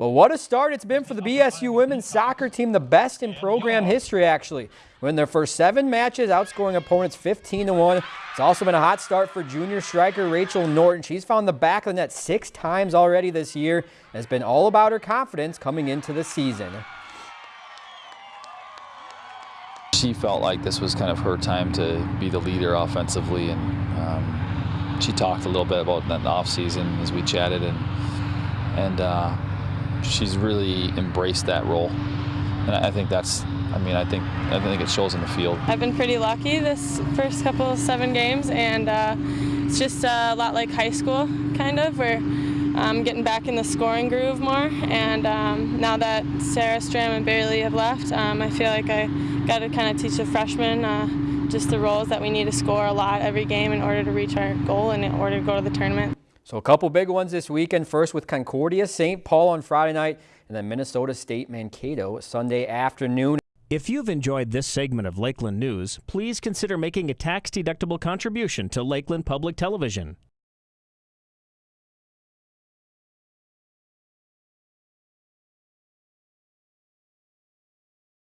Well, what a start it's been for the BSU women's soccer team, the best in program history, actually. Win their first seven matches, outscoring opponents 15 to 1. It's also been a hot start for junior striker Rachel Norton. She's found the back of the net six times already this year. It's been all about her confidence coming into the season. She felt like this was kind of her time to be the leader offensively, and um, she talked a little bit about that in the off season as we chatted, and and. Uh, she's really embraced that role. And I think that's, I mean, I think I think it shows in the field. I've been pretty lucky this first couple of seven games, and uh, it's just a lot like high school, kind of, where I'm getting back in the scoring groove more. And um, now that Sarah Stram and Bailey have left, um, I feel like I got to kind of teach the freshmen uh, just the roles that we need to score a lot every game in order to reach our goal and in order to go to the tournament. So a couple big ones this weekend. First with Concordia St. Paul on Friday night and then Minnesota State Mankato Sunday afternoon. If you've enjoyed this segment of Lakeland News, please consider making a tax-deductible contribution to Lakeland Public Television.